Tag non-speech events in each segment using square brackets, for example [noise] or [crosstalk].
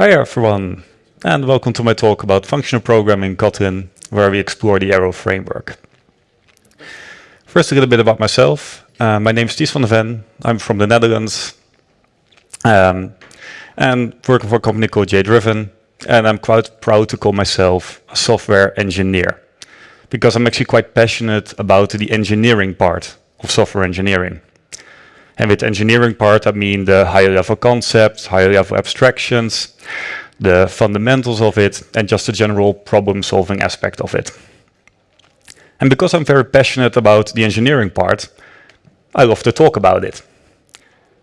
Hi everyone, and welcome to my talk about functional programming in Kotlin, where we explore the Arrow framework. First, a little bit about myself. Uh, my name is Ties van de Ven. I'm from the Netherlands, um, and working for a company called JDriven, and I'm quite proud to call myself a software engineer, because I'm actually quite passionate about the engineering part of software engineering. And with engineering part, I mean the higher level concepts, higher level abstractions, the fundamentals of it, and just the general problem solving aspect of it. And because I'm very passionate about the engineering part, I love to talk about it.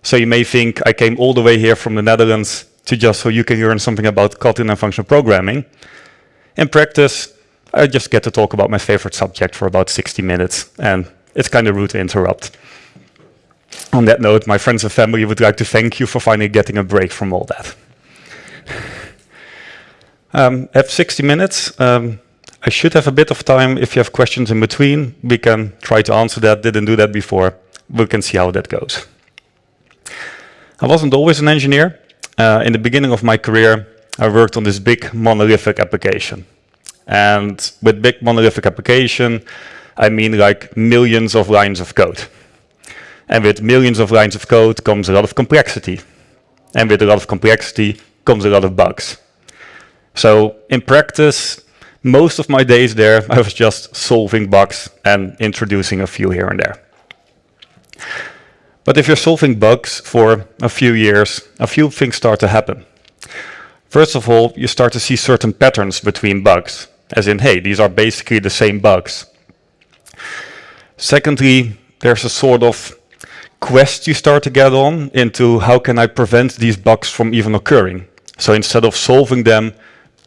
So you may think I came all the way here from the Netherlands to just so you can learn something about Kotlin and functional programming. In practice, I just get to talk about my favorite subject for about 60 minutes, and it's kind of rude to interrupt. On that note, my friends and family would like to thank you for finally getting a break from all that. [laughs] um, I have 60 minutes. Um, I should have a bit of time. If you have questions in between, we can try to answer that. Didn't do that before. We can see how that goes. I wasn't always an engineer. Uh, in the beginning of my career, I worked on this big monolithic application. And with big monolithic application, I mean like millions of lines of code. And with millions of lines of code comes a lot of complexity. And with a lot of complexity comes a lot of bugs. So in practice, most of my days there, I was just solving bugs and introducing a few here and there. But if you're solving bugs for a few years, a few things start to happen. First of all, you start to see certain patterns between bugs, as in, hey, these are basically the same bugs. Secondly, there's a sort of quest you start to get on into how can I prevent these bugs from even occurring. So instead of solving them,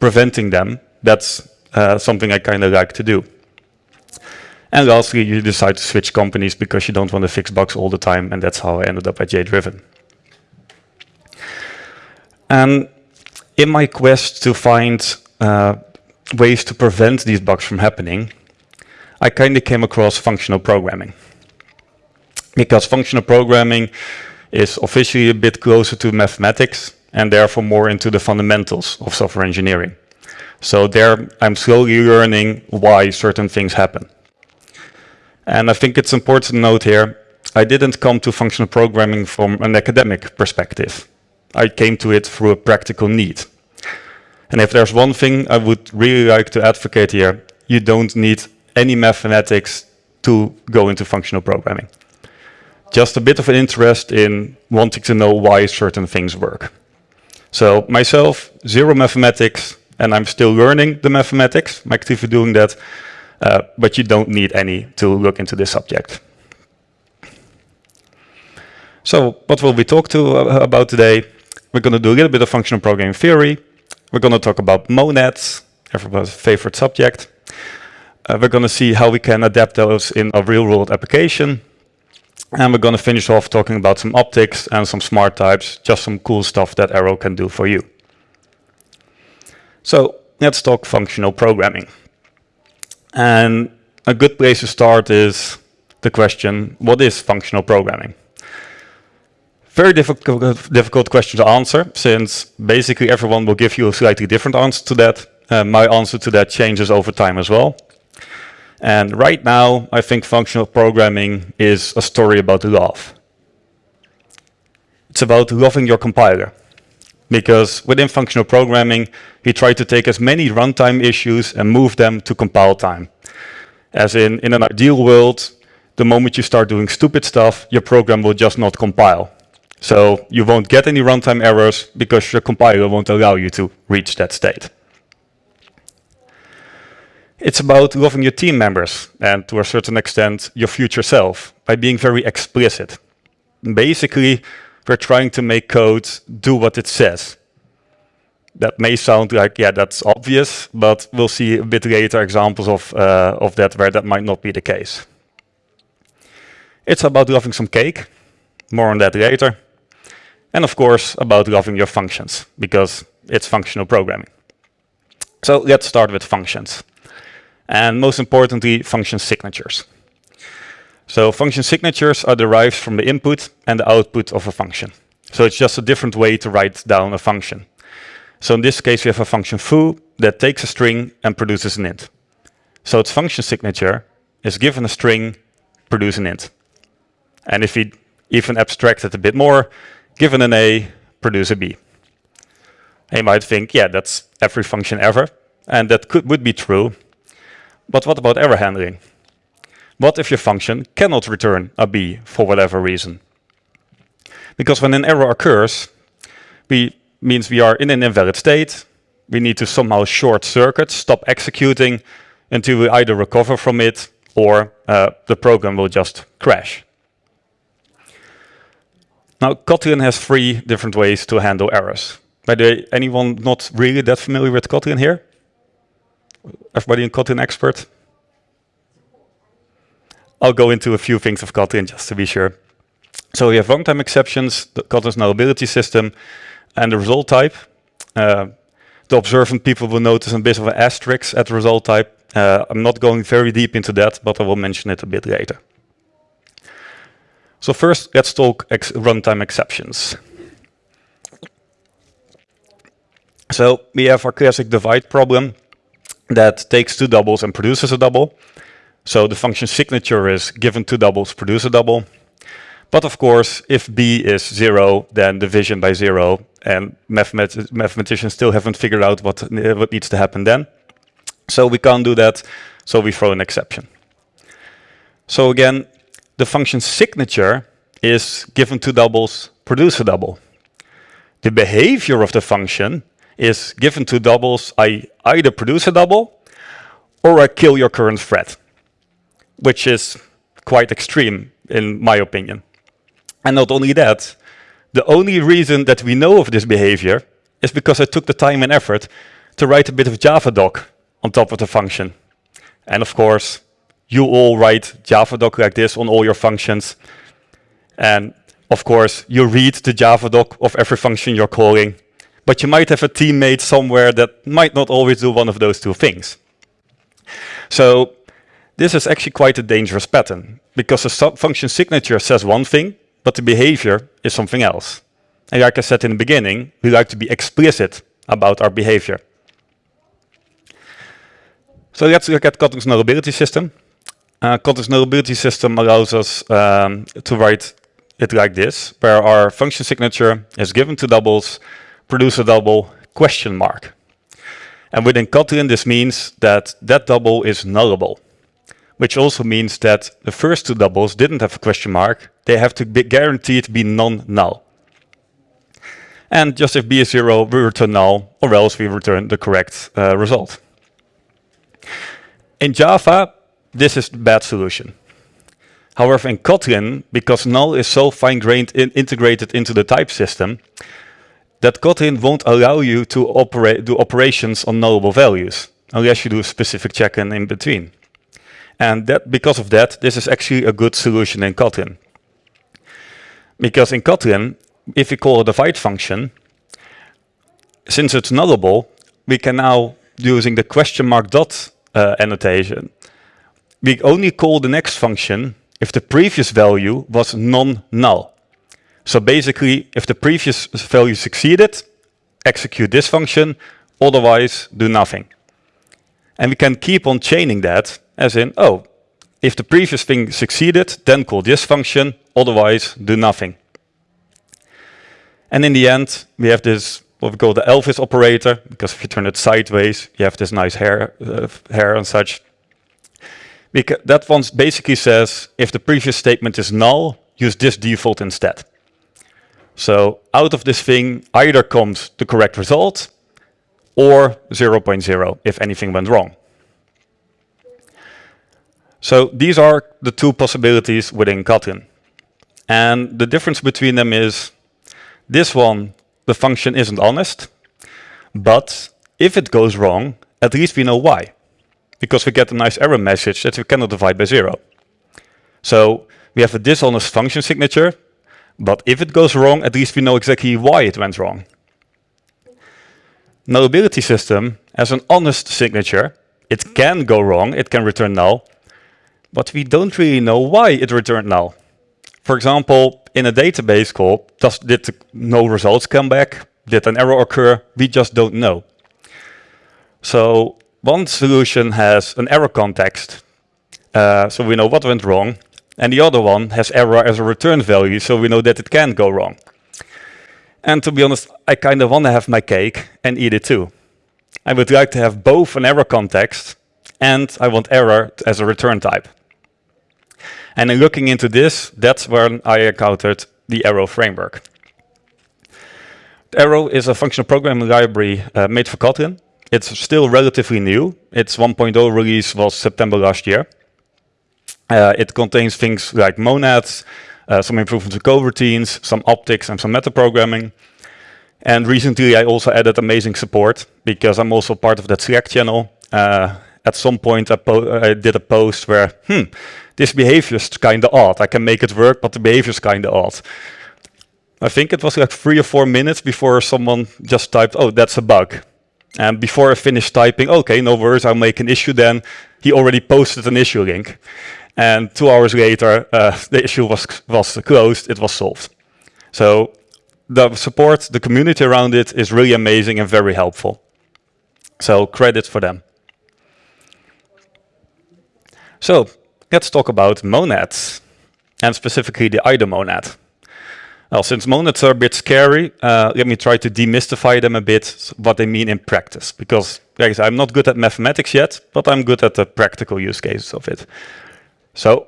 preventing them, that's uh, something I kind of like to do. And lastly, you decide to switch companies because you don't want to fix bugs all the time, and that's how I ended up at JDriven. And in my quest to find uh, ways to prevent these bugs from happening, I kind of came across functional programming because functional programming is officially a bit closer to mathematics and therefore more into the fundamentals of software engineering. So there I'm slowly learning why certain things happen. And I think it's important to note here, I didn't come to functional programming from an academic perspective. I came to it through a practical need. And if there's one thing I would really like to advocate here, you don't need any mathematics to go into functional programming just a bit of an interest in wanting to know why certain things work. So myself, zero mathematics, and I'm still learning the mathematics. I'm actively doing that, uh, but you don't need any to look into this subject. So what will we talk to uh, about today? We're going to do a little bit of functional programming theory. We're going to talk about monads, everybody's favorite subject. Uh, we're going to see how we can adapt those in a real-world application. And we're going to finish off talking about some optics and some smart types, just some cool stuff that Arrow can do for you. So let's talk functional programming. And a good place to start is the question, what is functional programming? Very difficult, difficult question to answer, since basically everyone will give you a slightly different answer to that. Uh, my answer to that changes over time as well. And right now, I think functional programming is a story about love. It's about loving your compiler. Because within functional programming, we try to take as many runtime issues and move them to compile time. As in, in an ideal world, the moment you start doing stupid stuff, your program will just not compile. So you won't get any runtime errors because your compiler won't allow you to reach that state. It's about loving your team members and to a certain extent your future self by being very explicit. Basically, we're trying to make code do what it says. That may sound like, yeah, that's obvious, but we'll see a bit later examples of, uh, of that where that might not be the case. It's about loving some cake, more on that later. And of course, about loving your functions, because it's functional programming. So let's start with functions and most importantly, function signatures. So function signatures are derived from the input and the output of a function. So it's just a different way to write down a function. So in this case, we have a function foo that takes a string and produces an int. So its function signature is given a string, produce an int. And if we even abstract it a bit more, given an a, produce a b. And you might think, yeah, that's every function ever, and that could would be true. But what about error handling? What if your function cannot return a b for whatever reason? Because when an error occurs, we means we are in an invalid state. We need to somehow short circuit, stop executing until we either recover from it or uh, the program will just crash. Now, Kotlin has three different ways to handle errors. By the way, anyone not really that familiar with Kotlin here? Everybody in Kotlin expert? I'll go into a few things of Kotlin just to be sure. So we have runtime exceptions, the Kotlin's nullability system, and the result type. Uh, the observant people will notice a bit of an asterisk at the result type. Uh, I'm not going very deep into that, but I will mention it a bit later. So first, let's talk ex runtime exceptions. So we have our classic divide problem that takes two doubles and produces a double. So the function signature is given two doubles, produce a double. But of course, if b is zero, then division by zero, and mathemat mathematicians still haven't figured out what, what needs to happen then. So we can't do that, so we throw an exception. So again, the function signature is given two doubles, produce a double. The behavior of the function is given two doubles, I either produce a double or I kill your current thread, which is quite extreme in my opinion. And not only that, the only reason that we know of this behavior is because I took the time and effort to write a bit of Javadoc on top of the function. And of course, you all write Javadoc like this on all your functions. And of course, you read the Javadoc of every function you're calling, but you might have a teammate somewhere that might not always do one of those two things. So this is actually quite a dangerous pattern because the function signature says one thing, but the behavior is something else. And like I said in the beginning, we like to be explicit about our behavior. So let's look at Kotlin's nullability system. Uh, Kotlin's nullability system allows us um, to write it like this, where our function signature is given to doubles, produce a double, question mark. And within Kotlin, this means that that double is nullable which also means that the first two doubles didn't have a question mark. They have to be guaranteed to be non-null. And just if b is zero, we return null, or else we return the correct uh, result. In Java, this is the bad solution. However, in Kotlin, because null is so fine-grained in integrated into the type system, that Kotlin won't allow you to operate do operations on nullable values, unless you do a specific check-in in between. And that because of that, this is actually a good solution in Kotlin. Because in Kotlin, if we call a divide function, since it's nullable, we can now, using the question mark dot uh, annotation, we only call the next function if the previous value was non-null. So basically, if the previous value succeeded, execute this function, otherwise do nothing. And we can keep on chaining that as in, oh, if the previous thing succeeded, then call this function, otherwise do nothing. And in the end, we have this, what we call the Elvis operator, because if you turn it sideways, you have this nice hair, uh, hair and such. Because that one basically says, if the previous statement is null, use this default instead. So out of this thing either comes the correct result or 0.0 if anything went wrong. So these are the two possibilities within Kotlin. And the difference between them is this one, the function isn't honest, but if it goes wrong, at least we know why. Because we get a nice error message that we cannot divide by zero. So we have a dishonest function signature, but if it goes wrong, at least we know exactly why it went wrong. Nullability system has an honest signature. It can go wrong, it can return null, but we don't really know why it returned null. For example, in a database call, did no results come back? Did an error occur? We just don't know. So one solution has an error context, uh, so we know what went wrong, and the other one has error as a return value, so we know that it can go wrong. And to be honest, I kind of want to have my cake and eat it too. I would like to have both an error context and I want error as a return type. And in looking into this, that's when I encountered the Arrow framework. Arrow is a functional programming library uh, made for Kotlin. It's still relatively new. Its 1.0 release was September last year. Uh, it contains things like monads, uh, some improvements to coroutines, some optics and some metaprogramming. And recently I also added amazing support because I'm also part of that Slack channel. Uh, at some point I, I, did a post where, hmm, this behavior is kind of odd. I can make it work, but the behavior is kind of odd. I think it was like three or four minutes before someone just typed, oh, that's a bug. And before I finished typing, okay, no worries, I'll make an issue then. He already posted an issue link. And two hours later, uh, [laughs] the issue was, was closed, it was solved. So the support, the community around it is really amazing and very helpful. So credit for them. So let's talk about monads, and specifically the Either monad. Well, since monads are a bit scary, uh, let me try to demystify them a bit, what they mean in practice. Because, guys, I'm not good at mathematics yet, but I'm good at the practical use cases of it. So,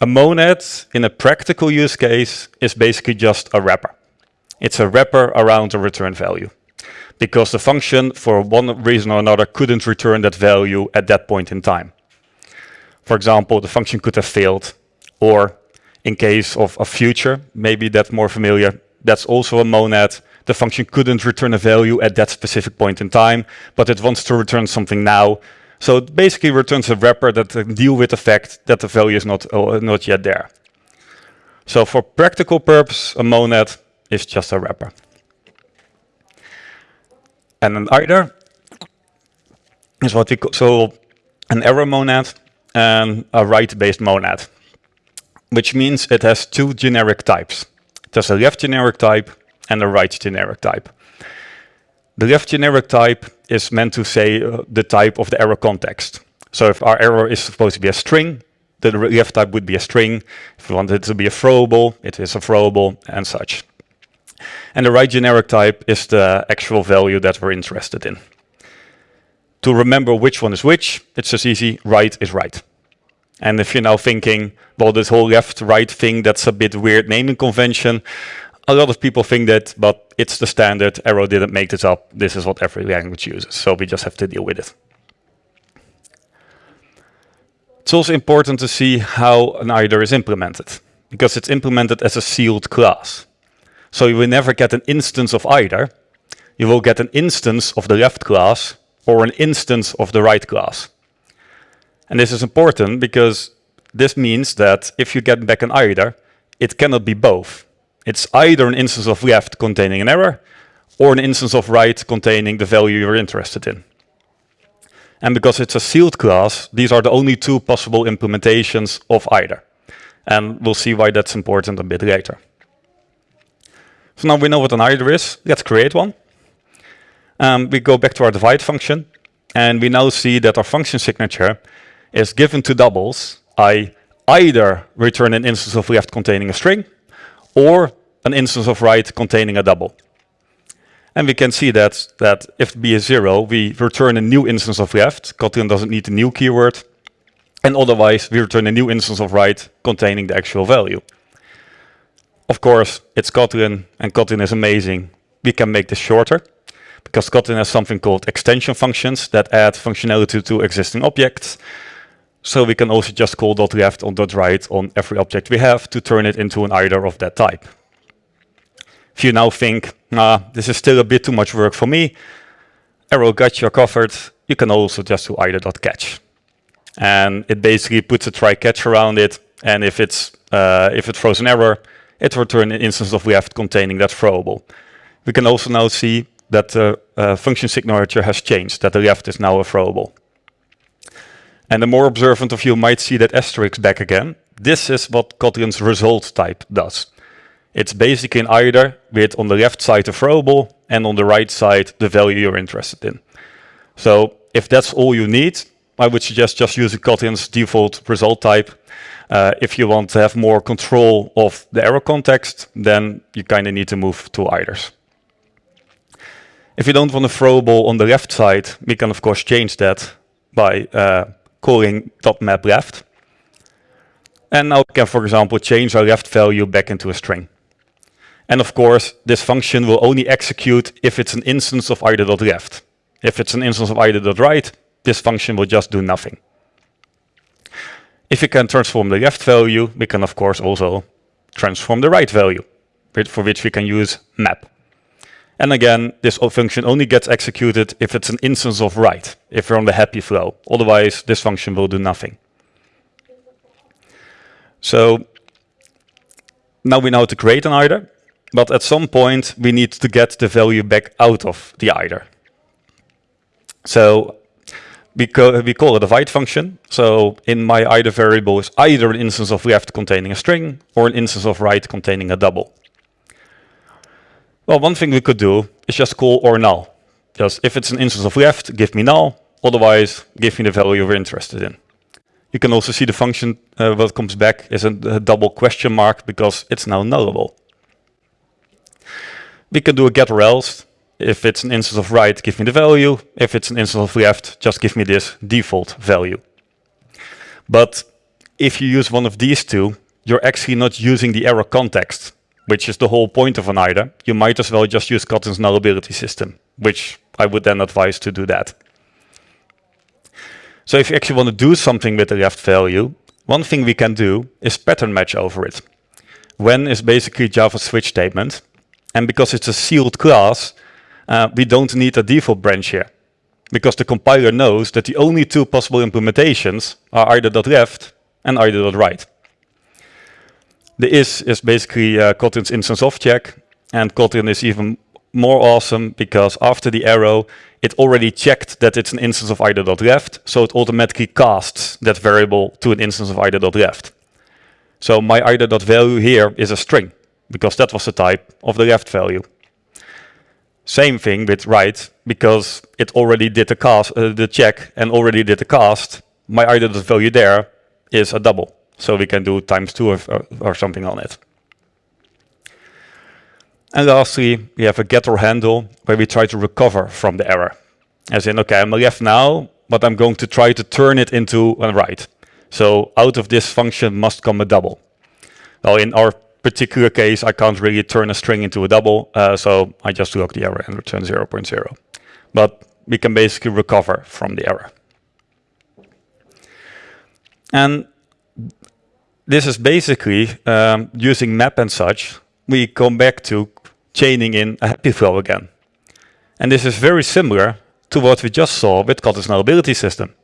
a monad in a practical use case is basically just a wrapper. It's a wrapper around a return value. Because the function, for one reason or another, couldn't return that value at that point in time. For example, the function could have failed, or in case of a future, maybe that's more familiar, that's also a monad. The function couldn't return a value at that specific point in time, but it wants to return something now. So it basically returns a wrapper that can deal with the fact that the value is not, uh, not yet there. So for practical purpose, a monad is just a wrapper. And an Either is what we call, so an error monad and a write-based monad, which means it has two generic types. It has a left generic type and a right generic type. The left generic type is meant to say uh, the type of the error context. So if our error is supposed to be a string, the left type would be a string. If we want it to be a throwable, it is a throwable and such. And the right generic type is the actual value that we're interested in. To remember which one is which, it's just easy, right is right. And if you're now thinking, well, this whole left-right thing, that's a bit weird naming convention, a lot of people think that, but it's the standard, Arrow didn't make this up, this is what every language uses, so we just have to deal with it. It's also important to see how an Either is implemented, because it's implemented as a sealed class. So you will never get an instance of either. You will get an instance of the left class or an instance of the right class. And this is important because this means that if you get back an either, it cannot be both. It's either an instance of left containing an error or an instance of right containing the value you're interested in. And because it's a sealed class, these are the only two possible implementations of either. And we'll see why that's important a bit later. So now we know what an either is. Let's create one. Um, we go back to our divide function. And we now see that our function signature is given to doubles. I either return an instance of left containing a string or an instance of right containing a double. And we can see that, that if b is 0, we return a new instance of left. Kotlin doesn't need a new keyword. And otherwise, we return a new instance of right containing the actual value. Of course, it's Kotlin, and Kotlin is amazing. We can make this shorter, because Kotlin has something called extension functions that add functionality to existing objects. So we can also just call left on right on every object we have to turn it into an either of that type. If you now think, ah, this is still a bit too much work for me, arrow got you covered, you can also just do either dot catch. And it basically puts a try catch around it, and if it's uh, if it throws an error, it will return an instance of left containing that throwable. We can also now see that the uh, function signature has changed, that the left is now a throwable. And the more observant of you might see that asterisk back again. This is what Kotlin's result type does. It's basically an either with on the left side a throwable and on the right side, the value you're interested in. So if that's all you need, I would suggest just using Kotlin's default result type. Uh, if you want to have more control of the error context, then you kind of need to move to eithers. If you don't want a throwable on the left side, we can of course change that by uh, calling .map left. And now we can, for example, change our left value back into a string. And of course, this function will only execute if it's an instance of either.left. If it's an instance of either.right, this function will just do nothing. If we can transform the left value, we can of course also transform the right value, for which we can use map. And again, this function only gets executed if it's an instance of right, if we're on the happy flow. Otherwise, this function will do nothing. So now we know how to create an either, but at some point we need to get the value back out of the either. So we, we call it a divide function. So in my either variable is either an instance of left containing a string or an instance of right containing a double. Well, one thing we could do is just call or null. Just if it's an instance of left, give me null. Otherwise, give me the value we're interested in. You can also see the function uh, what comes back is a, a, double question mark because it's now nullable. We can do a get or else. If it's an instance of right, give me the value. If it's an instance of left, just give me this default value. But if you use one of these two, you're actually not using the arrow context, which is the whole point of an either. You might as well just use Kotlin's nullability system, which I would then advise to do that. So if you actually want to do something with the left value, one thing we can do is pattern match over it. When is basically Java switch statement. And because it's a sealed class, uh, we don't need a default branch here. Because the compiler knows that the only two possible implementations are either .left and either .right. The is is basically uh, Kotlin's instance of check, and Kotlin is even more awesome because after the arrow, it already checked that it's an instance of either.left, so it automatically casts that variable to an instance of either.left. So my either.value here is a string, because that was the type of the left value. Same thing with right, because it already did the cast, uh, the check and already did the cast, my either.value there is a double. So we can do times two or, or something on it. And lastly, we have a getOrHandle where we try to recover from the error. As in, okay, I'm a left now, but I'm going to try to turn it into a right. So out of this function must come a double. Well, in our particular case, I can't really turn a string into a double, uh, so I just log the error and return 0, 0.0. But we can basically recover from the error. And this is basically um, using map and such, we come back to chaining in a happy flow again. And this is very similar to what we just saw with Kotlin's nullability system.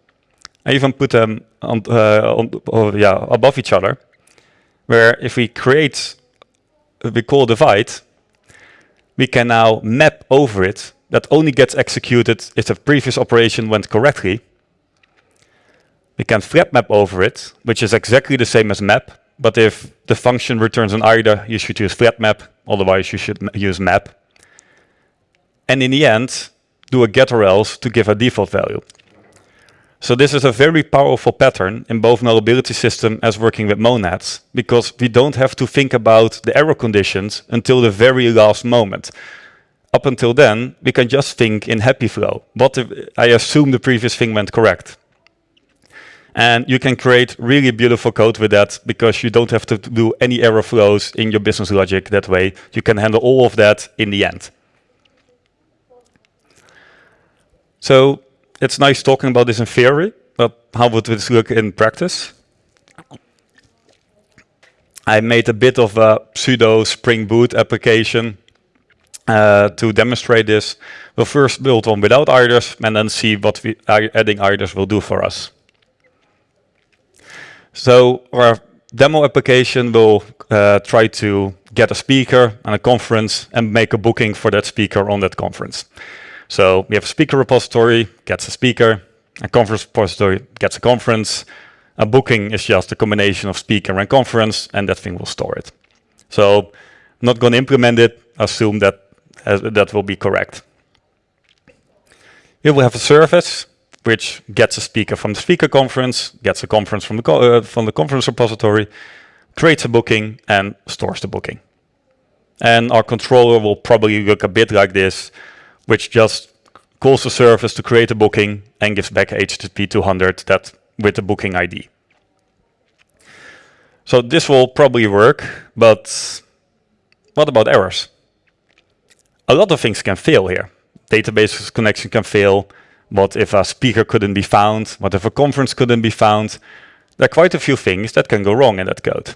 I even put them on, uh, on oh, yeah, above each other, where if we create, we call divide, we can now map over it. That only gets executed if the previous operation went correctly. We can flat map over it, which is exactly the same as map, but if the function returns an either, you should use flat map. Otherwise, you should use map. And in the end, do a get or else to give a default value. So this is a very powerful pattern in both nullability system as working with monads, because we don't have to think about the error conditions until the very last moment. Up until then, we can just think in happy flow. What if I assume the previous thing went correct? And you can create really beautiful code with that because you don't have to do any error flows in your business logic that way. You can handle all of that in the end. So it's nice talking about this in theory, but how would this look in practice? I made a bit of a pseudo Spring Boot application uh, to demonstrate this. We'll first build one without eithers and then see what we, adding eithers will do for us. So our demo application will uh, try to get a speaker and a conference and make a booking for that speaker on that conference. So we have a speaker repository, gets a speaker, a conference repository gets a conference. A booking is just a combination of speaker and conference, and that thing will store it. So I'm not going to implement it, assume that as, that will be correct. Here we have a service which gets a speaker from the speaker conference, gets a conference from the, co uh, from the conference repository, creates a booking and stores the booking. And our controller will probably look a bit like this, which just calls the service to create a booking and gives back HTTP 200 that with the booking ID. So this will probably work, but what about errors? A lot of things can fail here. Database connection can fail. What if a speaker couldn't be found? What if a conference couldn't be found? There are quite a few things that can go wrong in that code.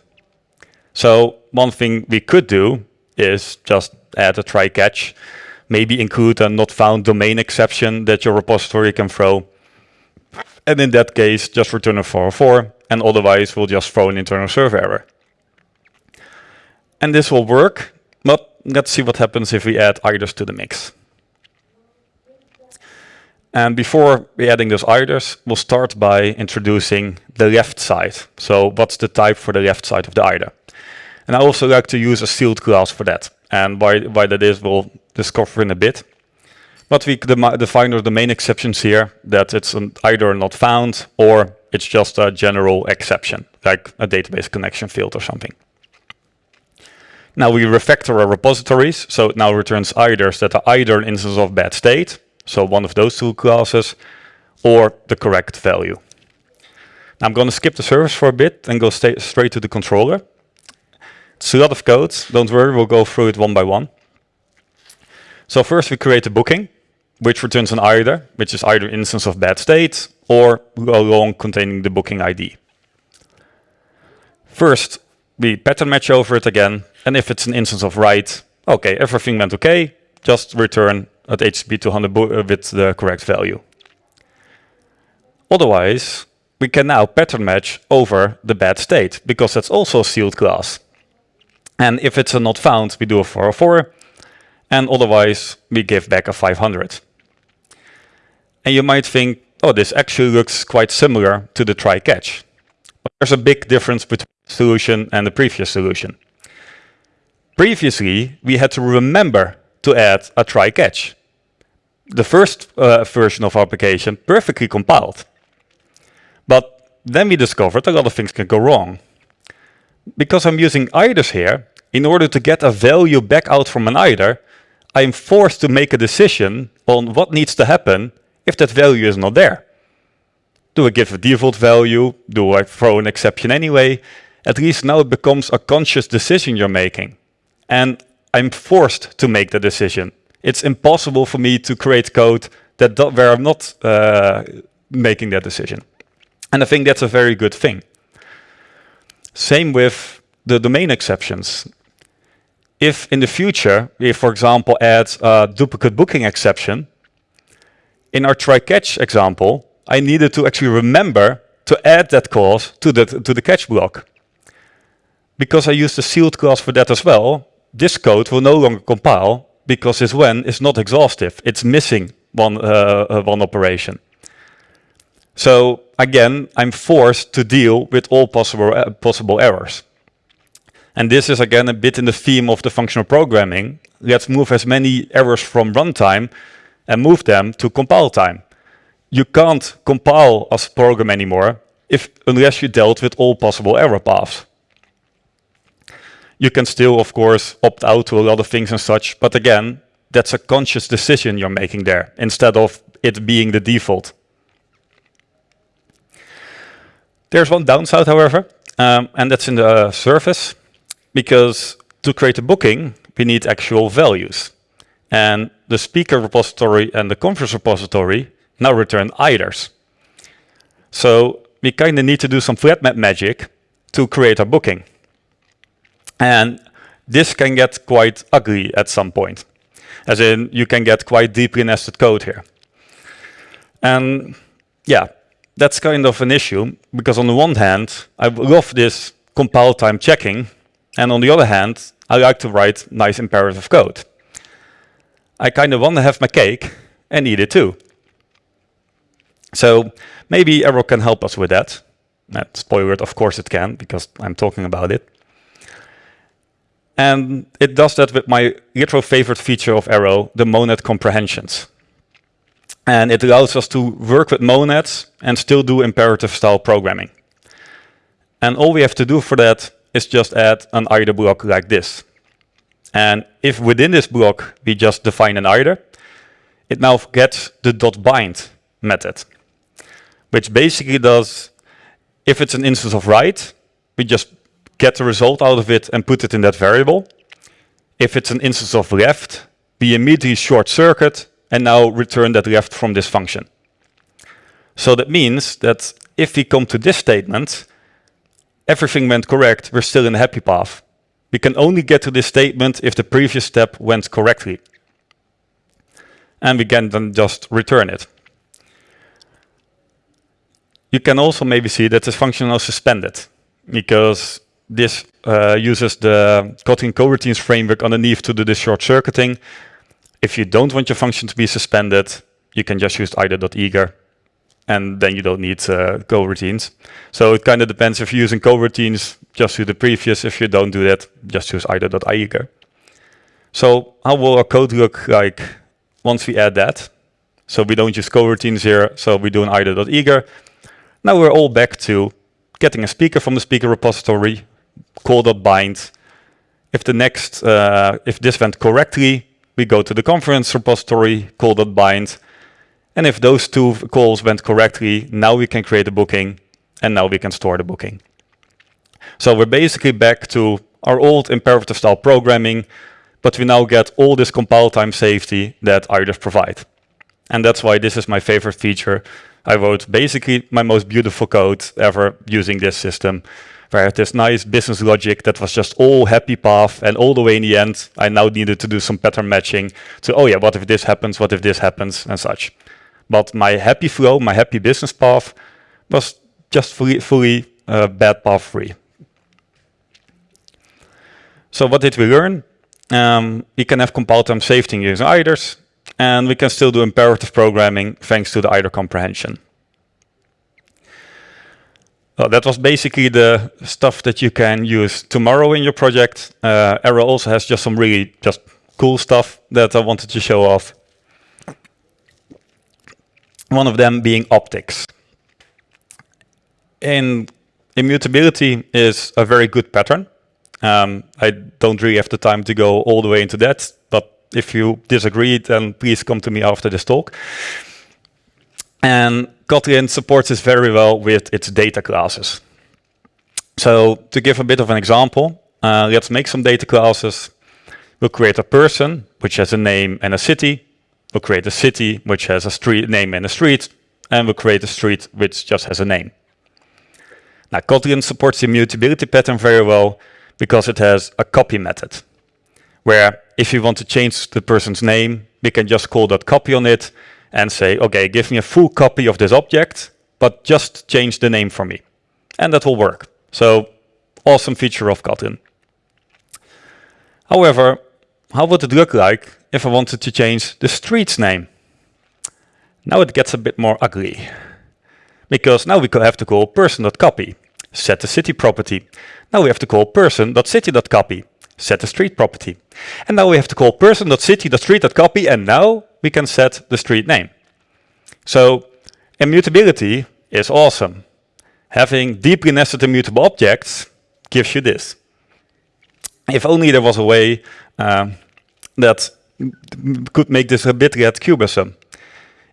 So one thing we could do is just add a try catch, maybe include a not found domain exception that your repository can throw. And in that case, just return a 404, and otherwise we'll just throw an internal server error. And this will work, but let's see what happens if we add eithers to the mix. And before we adding those eithers, we'll start by introducing the left side. So what's the type for the left side of the Either? And I also like to use a sealed class for that. And why, why that is, we'll discover in a bit. But we define the main exceptions here, that it's an either not found or it's just a general exception, like a database connection field or something. Now we refactor our repositories, so it now returns either that are either an instance of bad state, so one of those two classes, or the correct value. Now I'm going to skip the service for a bit and go straight to the controller. It's a lot of code. Don't worry, we'll go through it one by one. So first we create a booking, which returns an either, which is either instance of bad state or a long containing the booking ID. First, we pattern match over it again, and if it's an instance of right, okay, everything went okay, just return at HTTP 200 uh, with the correct value. Otherwise, we can now pattern match over the bad state, because that's also a sealed class. And if it's a not found, we do a 404, and otherwise we give back a 500. And you might think, oh, this actually looks quite similar to the try-catch. But there's a big difference between the solution and the previous solution. Previously, we had to remember to add a try-catch. The first uh, version of our application perfectly compiled. But then we discovered a lot of things can go wrong because I'm using eithers here, in order to get a value back out from an either, I'm forced to make a decision on what needs to happen if that value is not there. Do I give a default value? Do I throw an exception anyway? At least now it becomes a conscious decision you're making. And I'm forced to make the decision. It's impossible for me to create code that where I'm not uh, making that decision. And I think that's a very good thing. Same with the domain exceptions. If in the future we, for example, add a duplicate booking exception, in our try-catch example, I needed to actually remember to add that clause to the, to the catch block. Because I used a sealed clause for that as well, this code will no longer compile because this when is not exhaustive. It's missing one, uh, uh one operation. So again, I'm forced to deal with all possible, uh, possible errors. And this is again a bit in the theme of the functional programming. Let's move as many errors from runtime and move them to compile time. You can't compile a program anymore if unless you dealt with all possible error paths. You can still, of course, opt out to a lot of things and such, but again, that's a conscious decision you're making there, instead of it being the default. There's one downside, however, um, and that's in the service, because to create a booking, we need actual values. And the speaker repository and the conference repository now return eithers. So we kind of need to do some flat map magic to create a booking. And this can get quite ugly at some point. As in, you can get quite deeply nested code here. And yeah, that's kind of an issue because on the one hand, I love this compile time checking. And on the other hand, I like to write nice imperative code. I kind of want to have my cake and eat it too. So maybe Arrow can help us with that. Uh, spoiler, of course it can, because I'm talking about it. And it does that with my retro favorite feature of Arrow, the monad comprehensions. And it allows us to work with monads and still do imperative style programming. And all we have to do for that is just add an either block like this. And if within this block we just define an either, it now gets the dot bind method, which basically does, if it's an instance of right, we just get the result out of it and put it in that variable. If it's an instance of left, we immediately short circuit and now return that left from this function. So that means that if we come to this statement, everything went correct, we're still in the happy path. We can only get to this statement if the previous step went correctly. And we can then just return it. You can also maybe see that this function is suspended because this uh, uses the Kotlin coroutines framework underneath to do this short circuiting. If you don't want your function to be suspended, you can just use either.eager and then you don't need uh, coroutines. So it kind of depends if you're using coroutines, just do the previous. If you don't do that, just use either.eager. So how will our code look like once we add that? So we don't use coroutines here, so we do an either.eager. Now we're all back to getting a speaker from the speaker repository, call.bind. If the next, uh, if this went correctly, we go to the conference repository, call.bind. And if those two calls went correctly, now we can create a booking and now we can store the booking. So we're basically back to our old imperative style programming, but we now get all this compile time safety that either provide. And that's why this is my favorite feature. I wrote basically my most beautiful code ever using this system where I had this nice business logic that was just all happy path and all the way in the end I now needed to do some pattern matching to oh yeah what if this happens what if this happens and such. But my happy flow my happy business path was just fully, fully uh, bad path free. So what did we learn? Um, we can have compile time safety using eithers and we can still do imperative programming thanks to the either comprehension well, that was basically the stuff that you can use tomorrow in your project. Uh, Arrow also has just some really just cool stuff that I wanted to show off. One of them being optics. And immutability is a very good pattern. Um, I don't really have the time to go all the way into that, but if you disagree, then please come to me after this talk. And Kotlin supports this very well with its data classes. So to give a bit of an example, uh, let's make some data classes. We'll create a person, which has a name and a city. We'll create a city, which has a street name and a street. And we'll create a street, which just has a name. Now, Kotlin supports the immutability pattern very well because it has a copy method, where if you want to change the person's name, we can just call that copy on it, and say, okay, give me a full copy of this object, but just change the name for me. And that will work. So awesome feature of Kotlin. However, how would it look like if I wanted to change the street's name? Now it gets a bit more ugly. Because now we have to call person.copy, set the city property. Now we have to call person.city.copy, set the street property. And now we have to call person.city.street.copy, and now we can set the street name. So immutability is awesome. Having deeply nested immutable objects gives you this. If only there was a way um, that could make this a bit red cubism.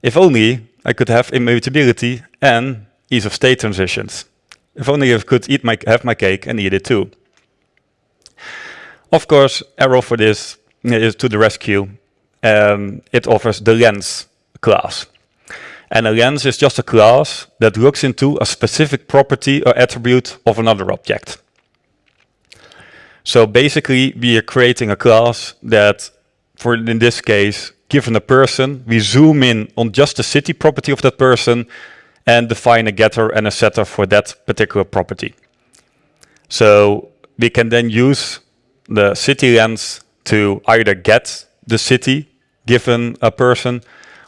If only I could have immutability and ease of state transitions. If only I could eat my, have my cake and eat it too. Of course, Arrow for this is to the rescue um, it offers the lens class. And a lens is just a class that looks into a specific property or attribute of another object. So basically, we are creating a class that, for in this case, given a person, we zoom in on just the city property of that person and define a getter and a setter for that particular property. So we can then use the city lens to either get the city given a person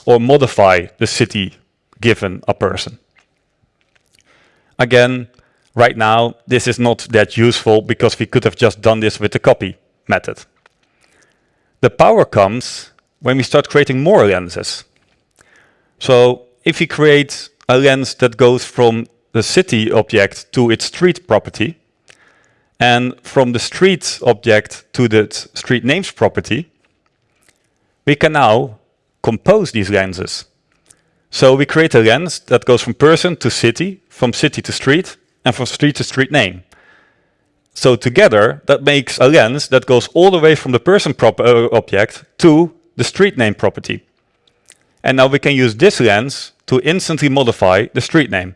or modify the city given a person. Again, right now, this is not that useful because we could have just done this with the copy method. The power comes when we start creating more lenses. So if we create a lens that goes from the city object to its street property, and from the street object to the street names property, we can now compose these lenses. So we create a lens that goes from person to city, from city to street, and from street to street name. So together, that makes a lens that goes all the way from the person uh, object to the street name property. And now we can use this lens to instantly modify the street name.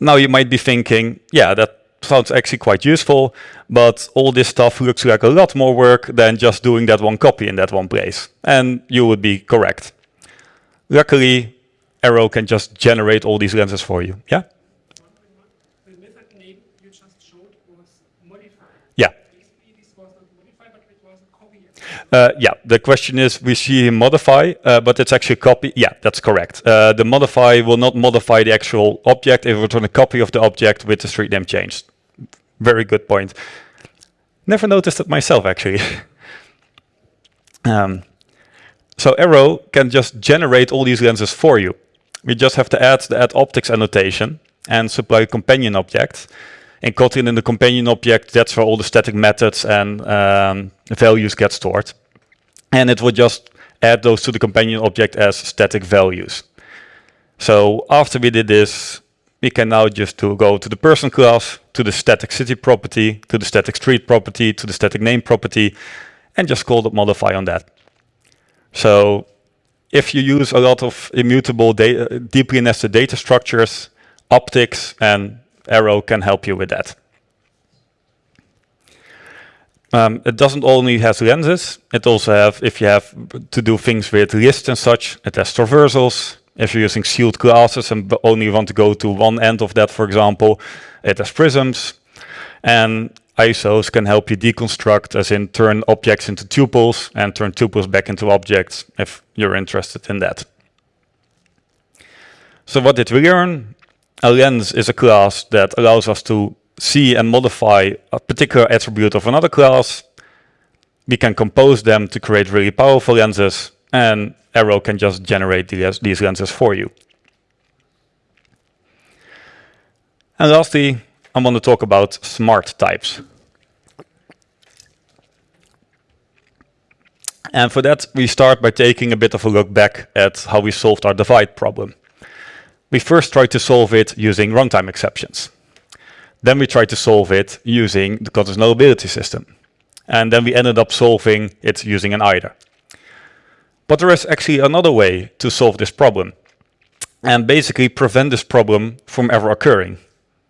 Now you might be thinking, yeah, that sounds actually quite useful, but all this stuff looks like a lot more work than just doing that one copy in that one place. And you would be correct. Luckily, Arrow can just generate all these lenses for you. Yeah? Yeah. Uh, yeah, the question is, we see him modify, uh, but it's actually a copy. Yeah, that's correct. Uh, the modify will not modify the actual object. It will return a copy of the object with the street name changed. Very good point. Never noticed it myself, actually. [laughs] um, so Arrow can just generate all these lenses for you. We just have to add the add optics annotation and supply a companion object. In Kotlin, in the companion object, that's where all the static methods and um, values get stored. And it will just add those to the companion object as static values. So after we did this, we can now just to go to the person class, to the static city property, to the static street property, to the static name property, and just call the modify on that. So if you use a lot of immutable data, deeply nested data structures, optics and Arrow can help you with that. Um, it doesn't only have lenses, it also have, if you have to do things with lists and such, it has traversals. If you're using sealed classes and only want to go to one end of that, for example, it has prisms. And ISOs can help you deconstruct, as in turn objects into tuples and turn tuples back into objects if you're interested in that. So what did we learn? A lens is a class that allows us to see and modify a particular attribute of another class. We can compose them to create really powerful lenses and Arrow can just generate these, lenses for you. And lastly, I want to talk about smart types. And for that, we start by taking a bit of a look back at how we solved our divide problem. We first tried to solve it using runtime exceptions. Then we tried to solve it using the conditionality system. And then we ended up solving it using an either. But there is actually another way to solve this problem and basically prevent this problem from ever occurring.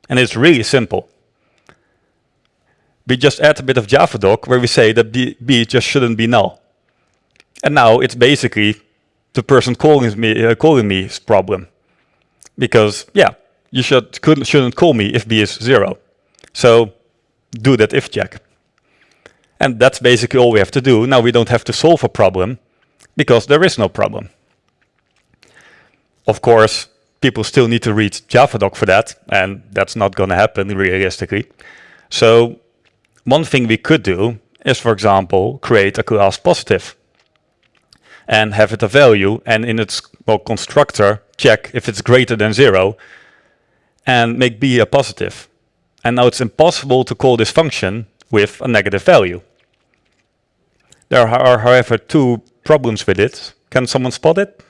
And it's really simple. We just add a bit of Javadoc where we say that B, B just shouldn't be null. And now it's basically the person calling me uh, calling me's problem. Because yeah, you should couldn't shouldn't call me if B is zero. So do that if check. And that's basically all we have to do. Now we don't have to solve a problem because there is no problem. Of course, people still need to read Javadoc for that, and that's not going to happen realistically. So one thing we could do is, for example, create a class positive and have it a value and in its well, constructor check if it's greater than zero and make b a positive. And now it's impossible to call this function with a negative value. There are, however, two problems with it. Can someone spot it?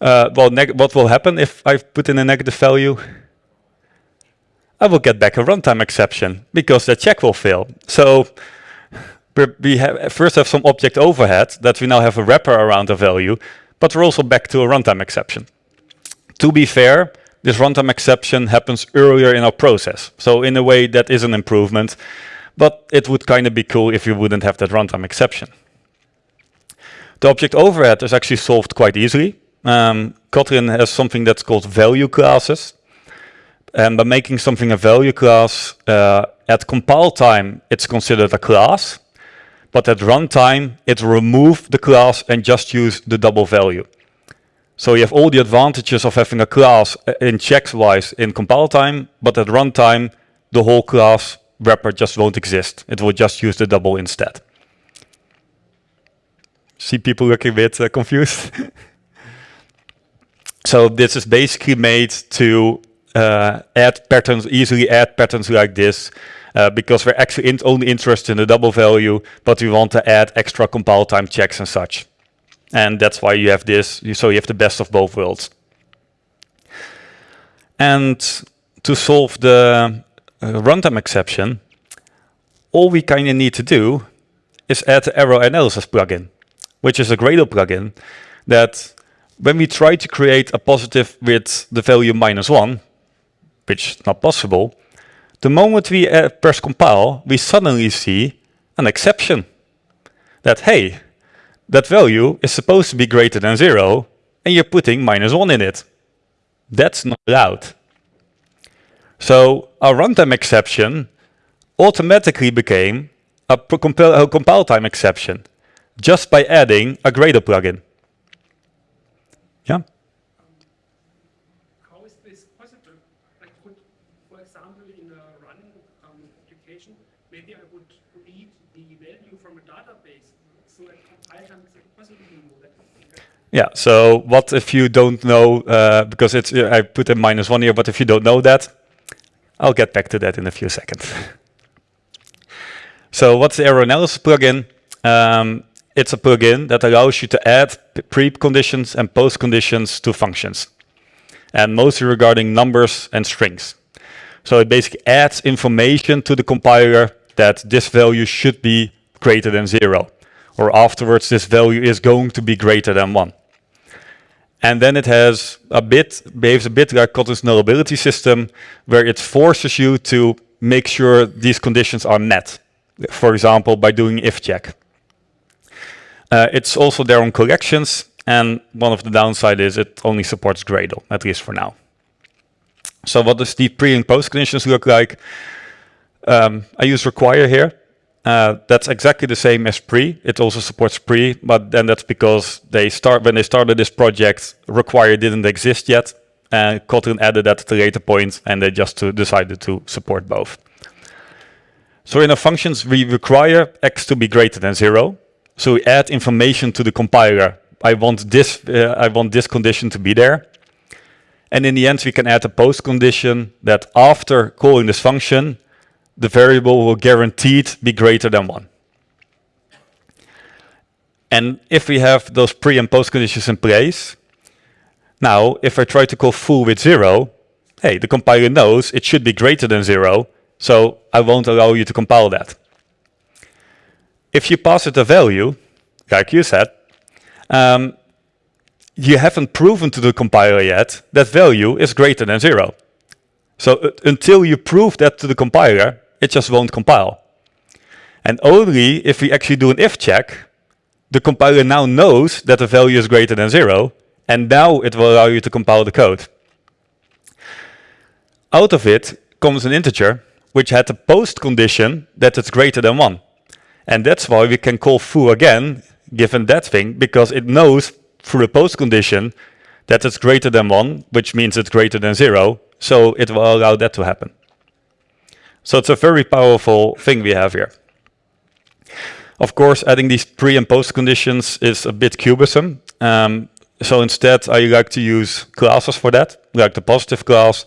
Uh, well, what will happen if I put in a negative value? I will get back a runtime exception because the check will fail. So we have, first have some object overhead that we now have a wrapper around the value, but we're also back to a runtime exception. To be fair, this runtime exception happens earlier in our process. So in a way that is an improvement. But it would kind of be cool if you wouldn't have that runtime exception. The object overhead is actually solved quite easily. Um, Kotlin has something that's called value classes. And by making something a value class, uh, at compile time, it's considered a class. But at runtime, it removes the class and just use the double value. So you have all the advantages of having a class uh, in checks wise in compile time, but at runtime, the whole class wrapper just won't exist. It will just use the double instead. See people looking a bit uh, confused? [laughs] so this is basically made to uh, add patterns, easily add patterns like this, uh, because we're actually in only interested in the double value, but we want to add extra compile time checks and such. And that's why you have this, so you have the best of both worlds. And to solve the runtime exception, all we kind of need to do is add the Arrow Analysis plugin, which is a Gradle plugin that when we try to create a positive with the value minus one, which is not possible, the moment we uh, press compile, we suddenly see an exception that, hey, that value is supposed to be greater than zero, and you're putting minus one in it. That's not allowed. So our runtime exception automatically became a, compile, a compile time exception just by adding a Gradle plugin. Yeah? How is this possible? Could, for example, in a running um, application, maybe I would read the value from a database. So at compile time, is it possible to do that? Yeah, so what if you don't know, uh, because it's uh, I put a minus one here, but if you don't know that, I'll get back to that in a few seconds. [laughs] so what's the Arrow Analysis plugin? Um, it's a plugin that allows you to add pre-conditions and post-conditions to functions. And mostly regarding numbers and strings. So it basically adds information to the compiler that this value should be greater than zero. Or afterwards, this value is going to be greater than one. And then it has a bit, behaves a bit like Kotlin's nullability system, where it forces you to make sure these conditions are met. For example, by doing if check. Uh, it's also there on collections, and one of the downside is it only supports Gradle, at least for now. So what does the pre and post conditions look like? Um, I use require here. Uh, that's exactly the same as pre. It also supports pre, but then that's because they start when they started this project, require didn't exist yet, and Kotlin added that at a later point, and they just to decided to support both. So in our functions, we require x to be greater than zero. So we add information to the compiler. I want this. Uh, I want this condition to be there. And in the end, we can add a post condition that after calling this function, the variable will guaranteed be greater than 1. And if we have those pre and post conditions in place, now if I try to call foo with 0, hey, the compiler knows it should be greater than 0, so I won't allow you to compile that. If you pass it a value, like you said, um, you haven't proven to the compiler yet that value is greater than 0. So uh, until you prove that to the compiler, it just won't compile. And only if we actually do an if check, the compiler now knows that the value is greater than zero, and now it will allow you to compile the code. Out of it comes an integer, which had a post condition that it's greater than one. And that's why we can call foo again, given that thing, because it knows through a post condition that it's greater than one, which means it's greater than zero, so it will allow that to happen. So it's a very powerful thing we have here. Of course, adding these pre and post conditions is a bit cumbersome. Um, so instead, I like to use classes for that, like the positive class,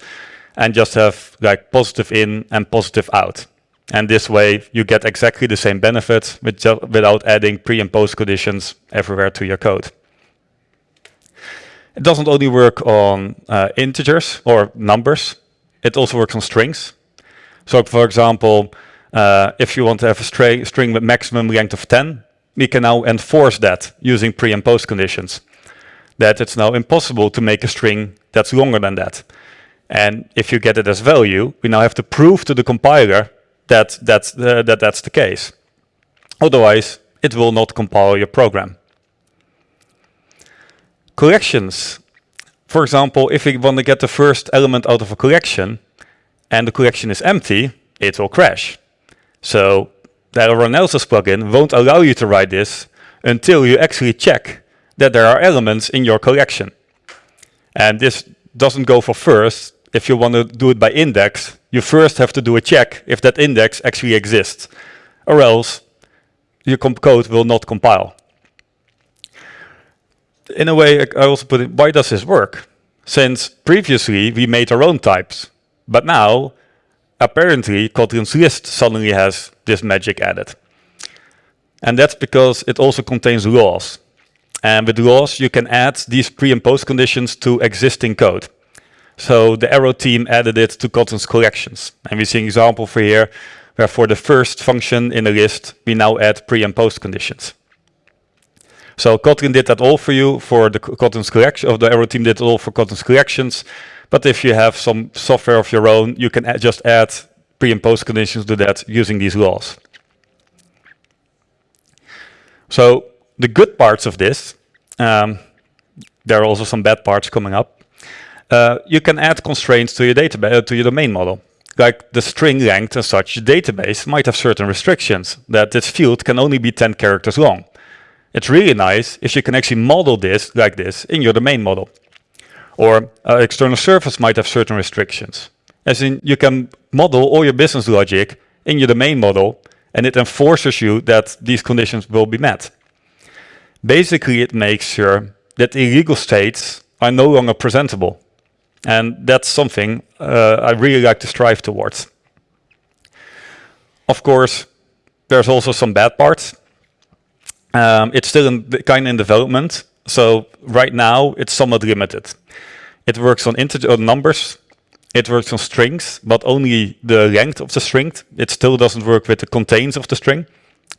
and just have like positive in and positive out. And this way, you get exactly the same benefits with without adding pre and post conditions everywhere to your code. It doesn't only work on uh, integers or numbers, it also works on strings. So for example, uh, if you want to have a string, string with maximum length of 10, we can now enforce that using pre and post conditions. That it's now impossible to make a string that's longer than that. And if you get it as value, we now have to prove to the compiler that that's, uh, that that's the case. Otherwise, it will not compile your program. Collections. For example, if we want to get the first element out of a collection, and the collection is empty, it will crash. So that Arrow Analysis plugin won't allow you to write this until you actually check that there are elements in your collection. And this doesn't go for first. If you want to do it by index, you first have to do a check if that index actually exists, or else your code will not compile. In a way, I also put it, why does this work? Since previously we made our own types, but now apparently Kotlin's list suddenly has this magic added. And that's because it also contains laws. And with laws, you can add these pre and post conditions to existing code. So the Arrow team added it to Kotlin's collections. And we see an example for here, where for the first function in the list, we now add pre and post conditions. So Kotlin did that all for you for the Kotlin's collection, of the Arrow team did it all for Kotlin's collections. But if you have some software of your own, you can just add pre and post conditions to that using these laws. So the good parts of this, um, there are also some bad parts coming up. Uh, you can add constraints to your database, uh, to your domain model. Like the string length and such, the database might have certain restrictions, that this field can only be 10 characters long. It's really nice if you can actually model this like this in your domain model. Or uh, external service might have certain restrictions. As in, you can model all your business logic in your domain model and it enforces you that these conditions will be met. Basically, it makes sure that illegal states are no longer presentable. And that's something uh, I really like to strive towards. Of course, there's also some bad parts. Um, it's still in, kind of in development, so right now it's somewhat limited. It works on integer numbers, it works on strings, but only the length of the string. It still doesn't work with the contains of the string,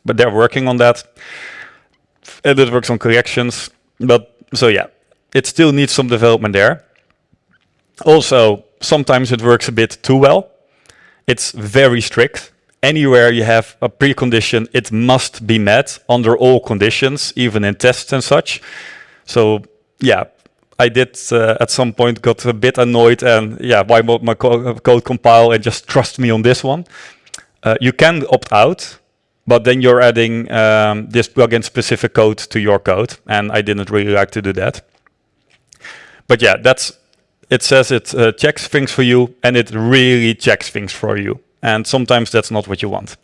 but they're working on that. And it works on corrections, but so yeah, it still needs some development there. Also, sometimes it works a bit too well. It's very strict. Anywhere you have a precondition, it must be met under all conditions, even in tests and such. So yeah, I did uh, at some point got a bit annoyed and yeah, why won't my co code compile and just trust me on this one? Uh, you can opt out, but then you're adding um, this plugin specific code to your code, and I didn't really like to do that. But yeah, that's it says it uh, checks things for you, and it really checks things for you. And sometimes that's not what you want.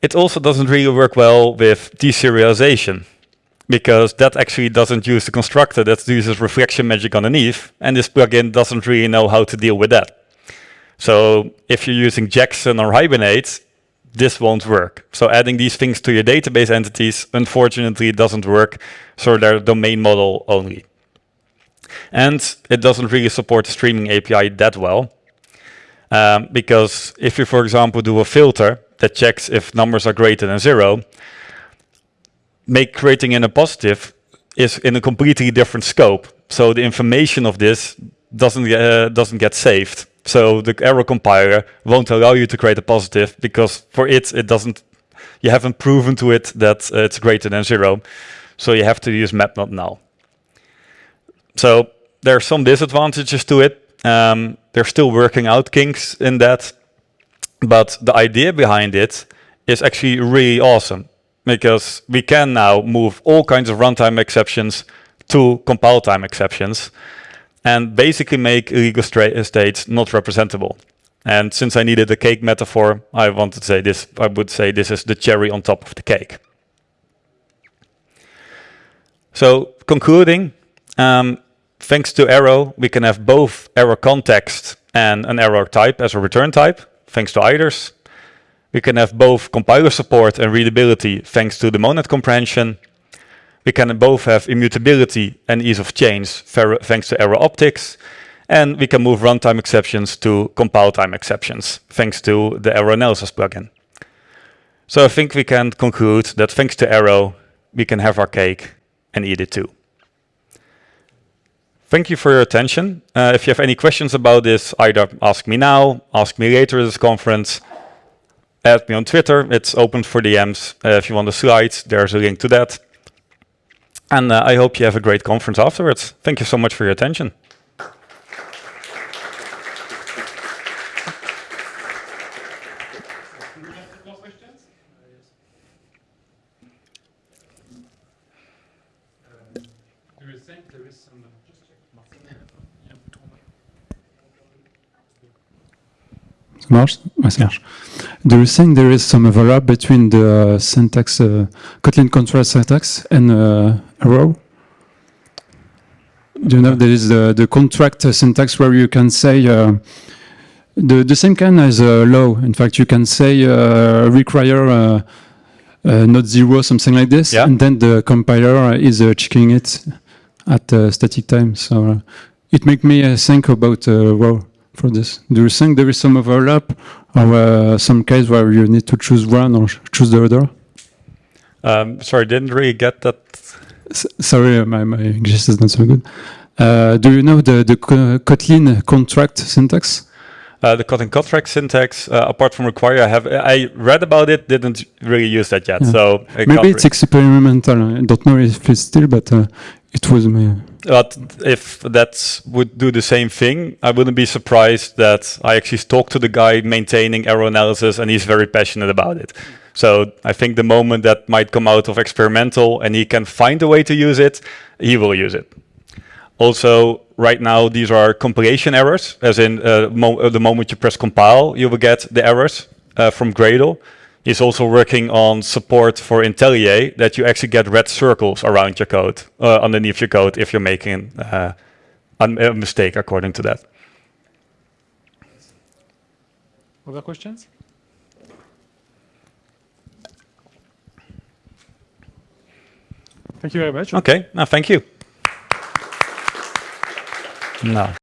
It also doesn't really work well with deserialization because that actually doesn't use the constructor, that uses reflection magic underneath, and this plugin doesn't really know how to deal with that. So if you're using Jackson or Hibernate, this won't work. So adding these things to your database entities, unfortunately, doesn't work, so they're domain model only. And it doesn't really support the streaming API that well, um, because if you, for example, do a filter that checks if numbers are greater than zero, make creating in a positive is in a completely different scope. So the information of this doesn't uh, doesn't get saved. So the error compiler won't allow you to create a positive because for it it doesn't. You haven't proven to it that uh, it's greater than zero. So you have to use map not null. So there are some disadvantages to it. Um, they're still working out kinks in that, but the idea behind it is actually really awesome because we can now move all kinds of runtime exceptions to compile time exceptions and basically make illegal states not representable. And since I needed a cake metaphor, I wanted to say this, I would say this is the cherry on top of the cake. So concluding, um, thanks to Arrow, we can have both arrow context and an arrow type as a return type, thanks to eithers. We can have both compiler support and readability thanks to the monad comprehension. We can both have immutability and ease of change thanks to arrow optics. And we can move runtime exceptions to compile time exceptions thanks to the Arrow Analysis plugin. So I think we can conclude that thanks to Arrow, we can have our cake and eat it too. Thank you for your attention. Uh, if you have any questions about this, either ask me now, ask me later at this conference, add me on Twitter. It's open for DMs. Uh, if you want the slides, there's a link to that. And uh, I hope you have a great conference afterwards. Thank you so much for your attention. Ah, Serge. Do you think there is some overlap between the uh, syntax, uh, Kotlin contract syntax and uh, Arrow? Do you know there is the, the contract syntax where you can say uh, the, the same kind as uh, low. In fact, you can say uh, require uh, uh, not zero, something like this, Yeah. and then the compiler is uh, checking it at uh, static time. So uh, it make me uh, think about uh, wow for this. Do you think there is some overlap or uh, some case where you need to choose one or choose the other? Um, sorry, didn't really get that. S- sorry, uh, my, my English is not so good. Uh, do you know the, the Kotlin contract syntax? Uh, the Kotlin contract syntax, uh, apart from require, I have I read about it, didn't really use that yet. Yeah. So I Maybe it's experimental. I don't know if it's still, but uh, it was me. But if that would do the same thing, I wouldn't be surprised that I actually talked to the guy maintaining Arrow Analysis and he's very passionate about it. So I think the moment that might come out of experimental and he can find a way to use it, he will use it. Also, right now, these are compilation errors, as in uh, mo uh, the moment you press compile, you will get the errors uh, from Gradle. He's also working on support for IntelliJ that you actually get red circles around your code, uh, underneath your code if you're making uh, a mistake according to that. Other questions? Thank you very much. Okay, now thank you. Nou,